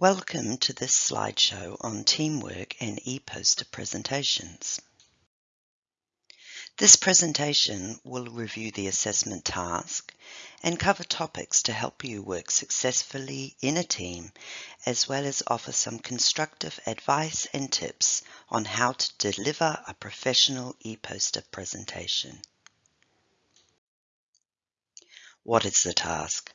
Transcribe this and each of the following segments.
Welcome to this slideshow on teamwork and e-poster presentations. This presentation will review the assessment task and cover topics to help you work successfully in a team, as well as offer some constructive advice and tips on how to deliver a professional e-poster presentation. What is the task?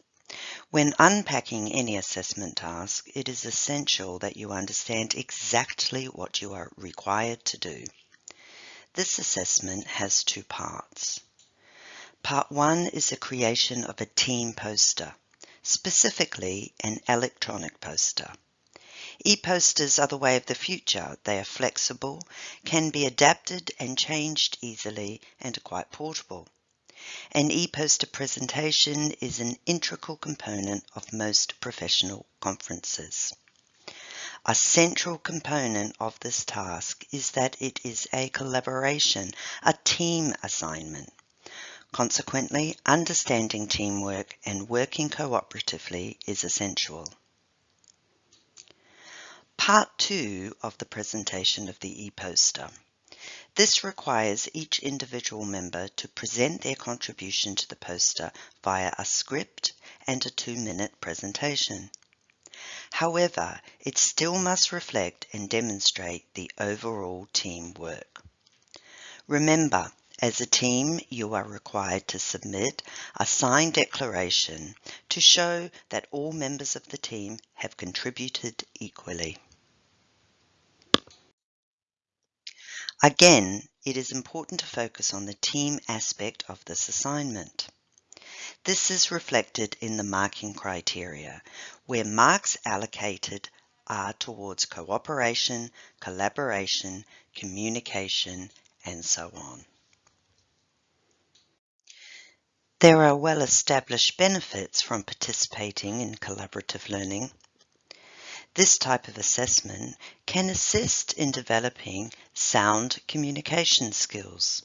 When unpacking any assessment task, it is essential that you understand exactly what you are required to do. This assessment has two parts. Part 1 is the creation of a team poster, specifically an electronic poster. E-posters are the way of the future. They are flexible, can be adapted and changed easily, and are quite portable. An e-poster presentation is an integral component of most professional conferences. A central component of this task is that it is a collaboration, a team assignment. Consequently, understanding teamwork and working cooperatively is essential. Part 2 of the presentation of the e-poster. This requires each individual member to present their contribution to the poster via a script and a two-minute presentation. However, it still must reflect and demonstrate the overall team work. Remember, as a team, you are required to submit a signed declaration to show that all members of the team have contributed equally. Again, it is important to focus on the team aspect of this assignment. This is reflected in the marking criteria, where marks allocated are towards cooperation, collaboration, communication, and so on. There are well-established benefits from participating in collaborative learning. This type of assessment can assist in developing sound communication skills.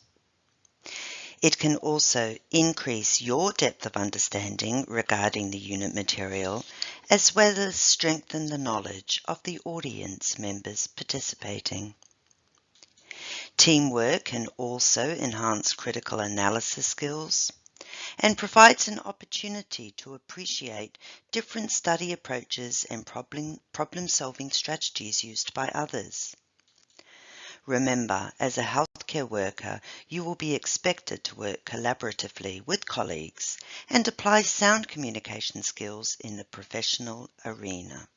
It can also increase your depth of understanding regarding the unit material, as well as strengthen the knowledge of the audience members participating. Teamwork can also enhance critical analysis skills, and provides an opportunity to appreciate different study approaches and problem, problem solving strategies used by others. Remember, as a healthcare worker, you will be expected to work collaboratively with colleagues and apply sound communication skills in the professional arena.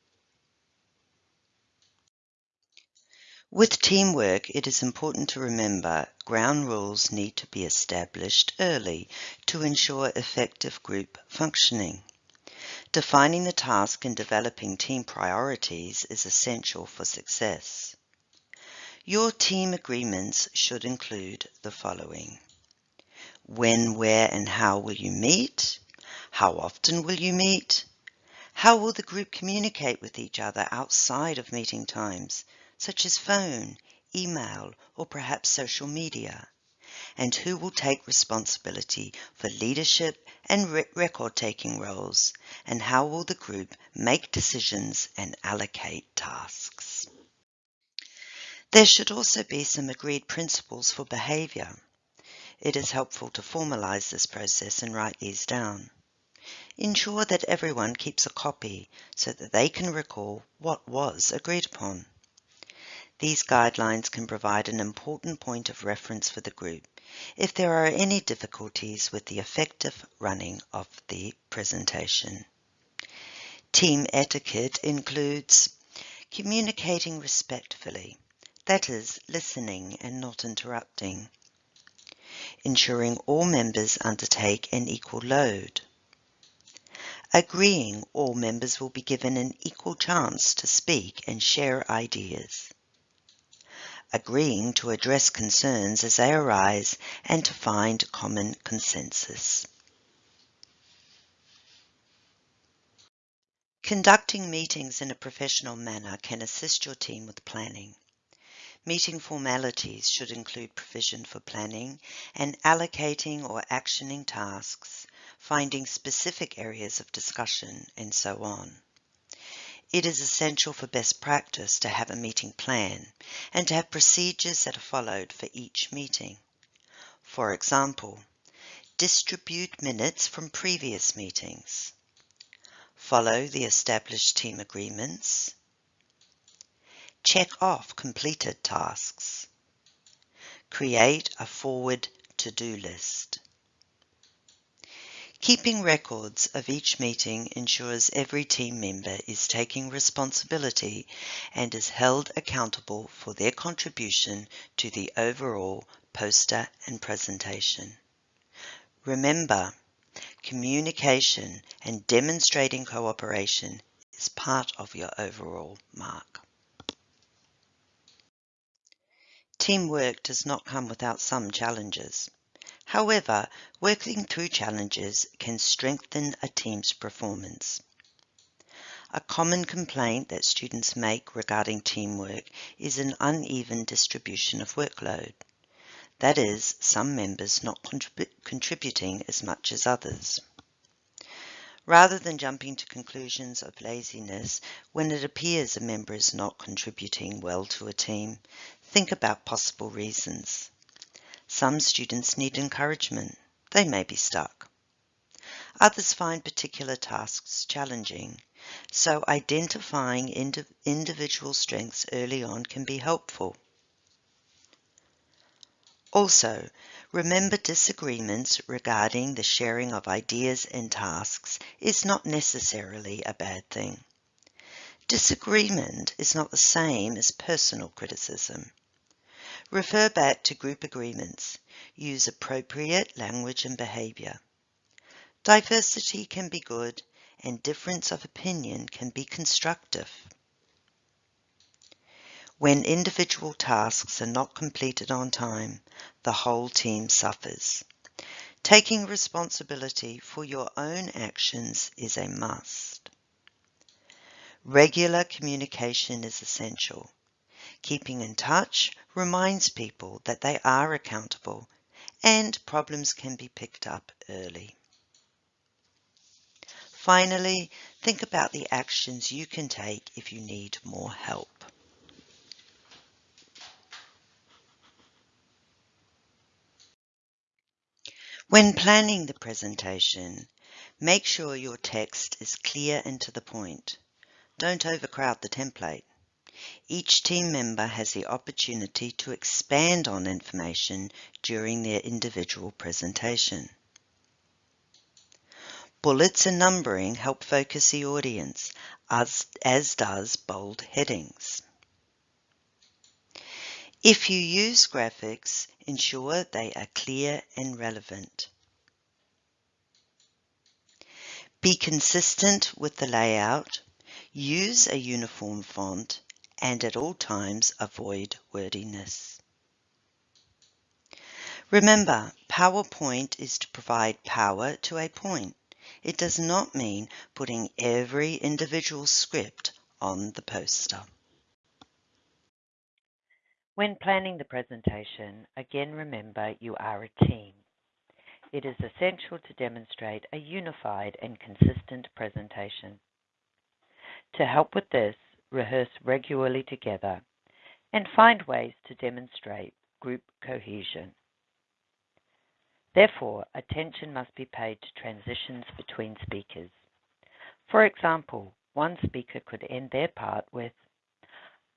With teamwork, it is important to remember ground rules need to be established early to ensure effective group functioning. Defining the task and developing team priorities is essential for success. Your team agreements should include the following. When, where and how will you meet? How often will you meet? How will the group communicate with each other outside of meeting times? Such as phone, email, or perhaps social media? And who will take responsibility for leadership and re record-taking roles? And how will the group make decisions and allocate tasks? There should also be some agreed principles for behaviour. It is helpful to formalize this process and write these down. Ensure that everyone keeps a copy so that they can recall what was agreed upon. These guidelines can provide an important point of reference for the group if there are any difficulties with the effective running of the presentation. Team etiquette includes communicating respectfully, that is, listening and not interrupting, ensuring all members undertake an equal load, agreeing all members will be given an equal chance to speak and share ideas, agreeing to address concerns as they arise and to find common consensus. Conducting meetings in a professional manner can assist your team with planning. Meeting formalities should include provision for planning and allocating or actioning tasks, finding specific areas of discussion, and so on. It is essential for best practice to have a meeting plan and to have procedures that are followed for each meeting. For example, distribute minutes from previous meetings, follow the established team agreements, check off completed tasks, create a forward to-do list. Keeping records of each meeting ensures every team member is taking responsibility and is held accountable for their contribution to the overall poster and presentation. Remember, communication and demonstrating cooperation is part of your overall mark. Teamwork does not come without some challenges. However, working through challenges can strengthen a team's performance. A common complaint that students make regarding teamwork is an uneven distribution of workload. That is, some members not contrib contributing as much as others. Rather than jumping to conclusions of laziness when it appears a member is not contributing well to a team, think about possible reasons. Some students need encouragement. They may be stuck. Others find particular tasks challenging, so identifying ind individual strengths early on can be helpful. Also, remember disagreements regarding the sharing of ideas and tasks is not necessarily a bad thing. Disagreement is not the same as personal criticism. Refer back to group agreements. Use appropriate language and behaviour. Diversity can be good and difference of opinion can be constructive. When individual tasks are not completed on time, the whole team suffers. Taking responsibility for your own actions is a must. Regular communication is essential. Keeping in touch reminds people that they are accountable and problems can be picked up early. Finally, think about the actions you can take if you need more help. When planning the presentation, make sure your text is clear and to the point. Don't overcrowd the template. Each team member has the opportunity to expand on information during their individual presentation. Bullets and numbering help focus the audience, as, as does bold headings. If you use graphics, ensure they are clear and relevant. Be consistent with the layout, use a uniform font, and at all times avoid wordiness. Remember, PowerPoint is to provide power to a point. It does not mean putting every individual script on the poster. When planning the presentation, again remember you are a team. It is essential to demonstrate a unified and consistent presentation. To help with this, rehearse regularly together, and find ways to demonstrate group cohesion. Therefore, attention must be paid to transitions between speakers. For example, one speaker could end their part with,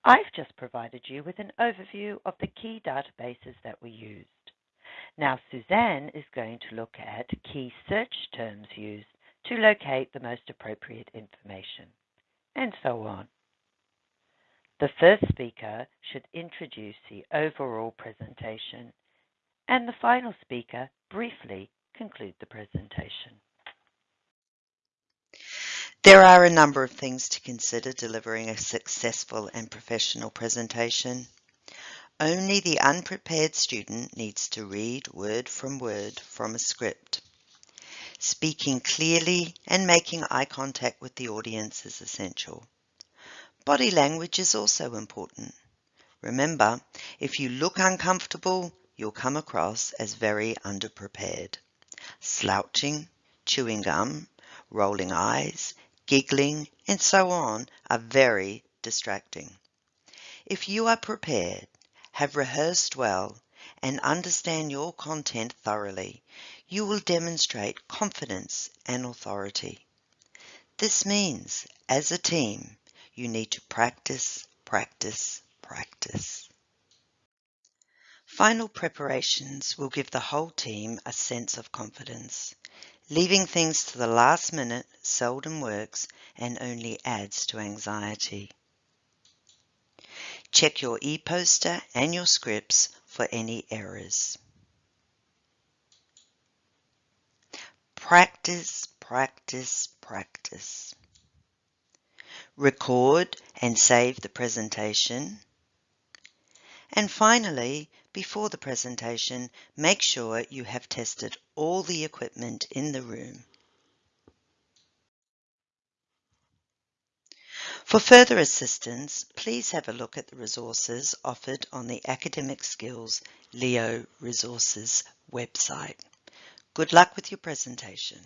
I've just provided you with an overview of the key databases that we used. Now Suzanne is going to look at key search terms used to locate the most appropriate information, and so on. The first speaker should introduce the overall presentation, and the final speaker briefly conclude the presentation. There are a number of things to consider delivering a successful and professional presentation. Only the unprepared student needs to read word from word from a script. Speaking clearly and making eye contact with the audience is essential. Body language is also important. Remember, if you look uncomfortable, you'll come across as very underprepared. Slouching, chewing gum, rolling eyes, giggling, and so on are very distracting. If you are prepared, have rehearsed well, and understand your content thoroughly, you will demonstrate confidence and authority. This means, as a team, you need to practice, practice, practice. Final preparations will give the whole team a sense of confidence. Leaving things to the last minute seldom works and only adds to anxiety. Check your e-poster and your scripts for any errors. Practice, practice, practice. Record and save the presentation. And finally, before the presentation, make sure you have tested all the equipment in the room. For further assistance, please have a look at the resources offered on the Academic Skills Leo Resources website. Good luck with your presentation.